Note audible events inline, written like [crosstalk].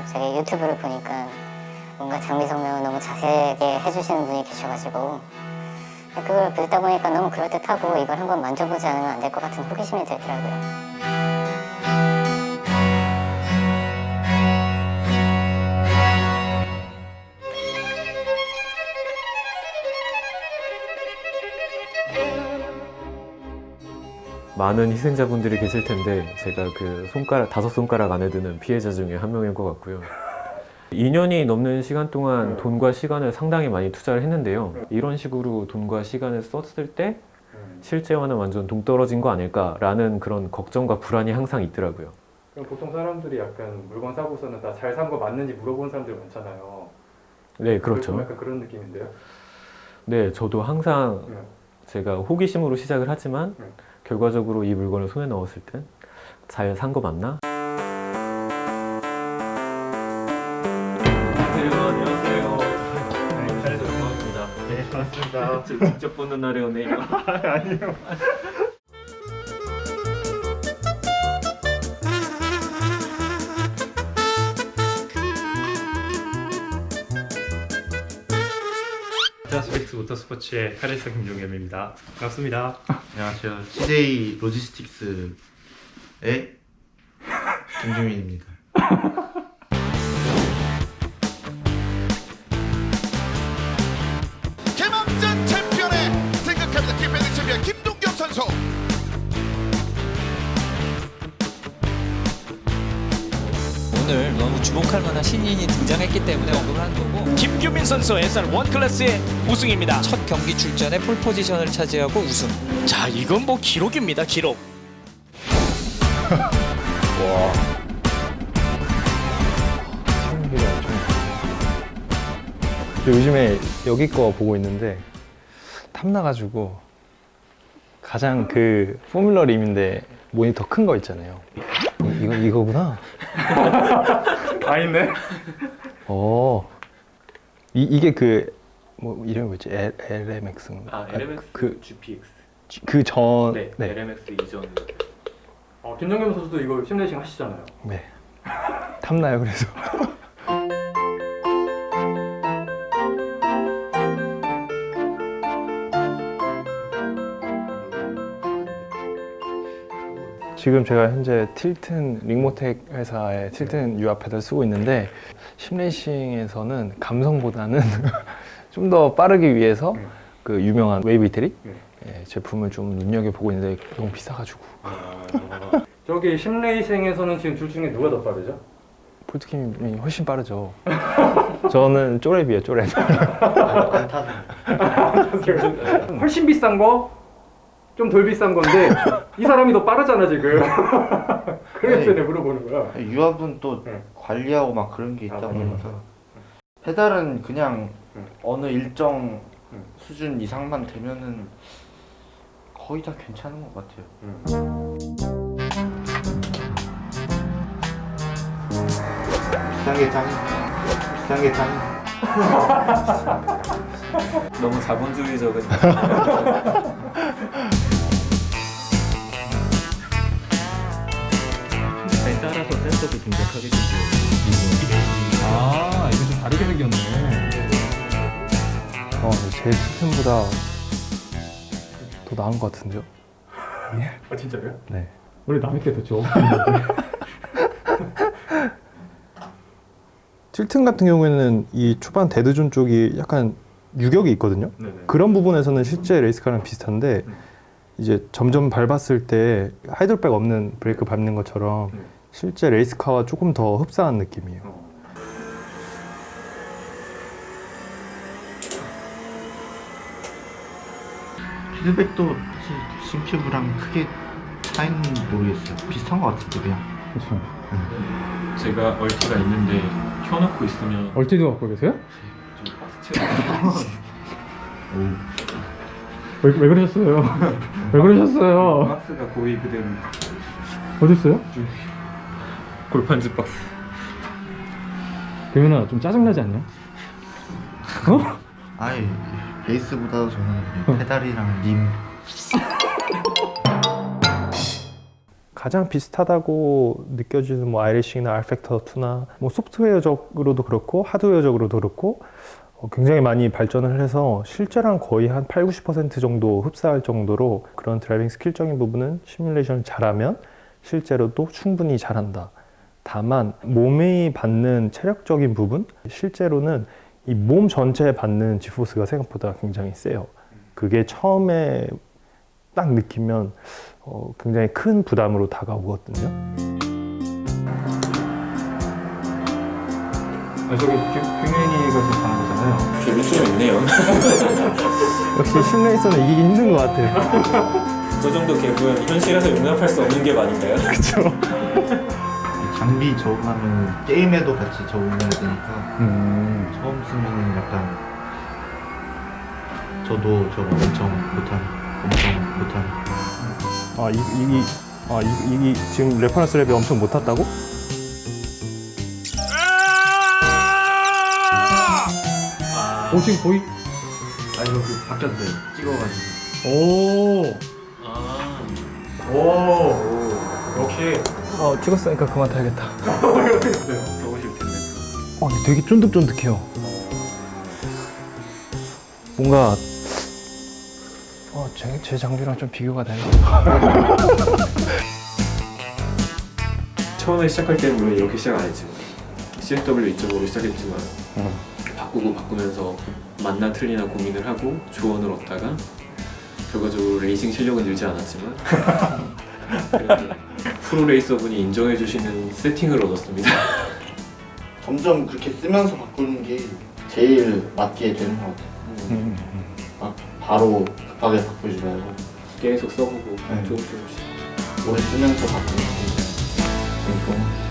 갑자기 유튜브를 보니까 뭔가 장미 성명을 너무 자세하게 해주시는 분이 계셔가지고 그걸 듣다 보니까 너무 그럴듯하고 이걸 한번 만져보지 않으면 안 될 것 같은 호기심이 들더라고요. 많은 희생자분들이 계실 텐데 제가 그 손가락 다섯 손가락 안에 드는 피해자 중에 한 명일 것 같고요. 2년이 넘는 시간 동안 돈과 시간을 상당히 많이 투자를 했는데요. 이런 식으로 돈과 시간을 썼을 때 실제와는 완전 동떨어진 거 아닐까라는 그런 걱정과 불안이 항상 있더라고요. 그럼 보통 사람들이 약간 물건 사고서는 다 잘 산 거 맞는지 물어보는 사람들 많잖아요. 네, 그렇죠. 약간 그런 느낌인데요. 네, 저도 항상 네. 제가 호기심으로 시작을 하지만 네. 결과적으로 이 물건을 손에 넣었을 땐 잘 산 거 맞나? 안녕하세요. 네, 잘 들어봤습니다. 네, 반갑습니다. 직접 보는 날에 오네 이거. 아니요. 모터 스포츠의 카리스 김종겸입니다. 반갑습니다. 안녕하세요. CJ 로지스틱스의 김주민입니다. [laughs] 주목할 만한 신인이 등장했기 때문에 언급을 한 거고 김규민 선수 SR 원클래스의 우승입니다. 첫 경기 출전에 폴 포지션을 차지하고 우승 자, 이건 뭐 기록입니다, 기록. [laughs] 저 요즘에 여기 거 보고 있는데 탐나가지고 가장 그 포뮬러 림인데 모니터 큰 거 있잖아요. 이- 이거 이거구나. [laughs] 다 있네. 어. 이 이게 그 뭐 이름이 뭐지? L, LMX인가? 아, LMX 그 GPX. 그 전 네, 네. LMX 이전. 어, 김정겸 선수도 이거 심레이싱 하시잖아요. 네. 탐나요 그래서. [laughs] 지금 제가 현재 틸튼 링모텍 회사의 틸튼 유아 패드를 쓰고 있는데 심레이싱에서는 감성보다는 [laughs] 좀 더 빠르기 위해서 음. 그 유명한 웨이브 이태리 음. 예, 제품을 좀 눈여겨 보고 있는데 너무 비싸가지고 저기 심레이싱에서는 지금 둘 중에 누가 더 빠르죠? 폴트킴이 훨씬 빠르죠. [laughs] 저는 쪼랩이에요, 쪼랩. [laughs] 훨씬 비싼 거, 좀 덜 비싼 건데 이 사람이 더 빠르잖아 지금. [laughs] 그래서 내가 물어보는 거야. 유압은 또 네. 관리하고 막 그런 게 있다 아, 보니까 페달은 그냥 음. 어느 일정 음. 수준 이상만 되면은 거의 다 괜찮은 것 같아요. 비싼 게 짱. 비싼 게 짱. 너무 자본주의적인. [laughs] 따라서 센서도 동작하게 되고요. 아 이거 좀 다르게 생겼네. 어, 제 시스템보다 더 나은 것 같은데요? 아 진짜요? 네. 원래 남의 게더 좋아. 틸튼 같은 경우에는 이 초반 dead zone 쪽이 약간 유격이 있거든요. 네네. 그런 부분에서는 실제 race car랑 비슷한데 음. 이제 점점 밟았을 때 hydrovac 없는 브레이크 밟는 것처럼 음. 실제 race car와 조금 더 흡사한 느낌이에요. 어. 피드백도 사실 Simucube랑 크게 차이는 모르겠어요. 비슷한 것 같은데 그냥. 그렇죠. 제가 얼티가 있는데 켜놓고 있으면 얼티도 갖고 계세요? 좀 박스채. 왜, 왜 그러셨어요? 왜 그러셨어요? 박스가 거의 그대로 어디 있어요? 골판지 박스. 대현아 좀 짜증나지 않냐? 어? 아예 베이스보다도 저는 페달이랑 림 가장 비슷하다고 느껴지는 뭐 iRacing이나 rFactor 2나 뭐 소프트웨어적으로도 그렇고 하드웨어적으로도 그렇고 어, 굉장히 많이 발전을 해서 실제랑 거의 한 8, 90% 정도 흡사할 정도로 그런 driving skill적인 부분은 시뮬레이션을 잘하면 실제로도 충분히 잘한다. 다만 몸이 받는 체력적인 부분 실제로는 이 몸 전체에 받는 G-force가 생각보다 굉장히 세요. 그게 처음에 딱 느끼면 어, 굉장히 큰 부담으로 다가오거든요. 아, 저기 빅맨이가 지금 가는 거잖아요. 기분이 좀 있네요. [laughs] 역시 심레이서는 이기기 힘든 것 같아요. [laughs] 저 정도 갭은 현실에서 용납할 수 없는 갭 아닌가요? [laughs] 장비 적응하면 게임에도 같이 적응해야 되니까 처음 쓰면 약간 저도 저거 엄청 못한 엄청 못한 아, 이, 이, 아, 이, 이, 지금 레퍼런스 랩이 엄청 못 탔다고? 오 지금 거의? 아 이거 그 바뀌었네 찍어가지고. 오, 오. 역시 어, 찍었으니까 그만 타야겠다. 텐데 [laughs] 어, 근데 되게 쫀득쫀득해요. 뭔가 어, 제, 제 장비랑 좀 비교가 되네. [laughs] 처음에 시작할 때는 물론 이렇게 시작 안 했지만 CFW 2.5로 시작했지만 바꾸고 바꾸면서 맞나 틀리나 고민을 하고 조언을 얻다가 결과적으로 레이싱 실력은 늘지 않았지만 [laughs] 그래도 프로 레이서분이 인정해 주시는 세팅을 얻었습니다. [laughs] 점점 그렇게 쓰면서 바꾸는 게 제일 맞게 되는 것 같아요. 막 바로 급하게 바꾸지 말고 계속 써보고 네. 조금 조금씩 오래 쓰면서 바꾸는 게 제일 좋은 것 같아요.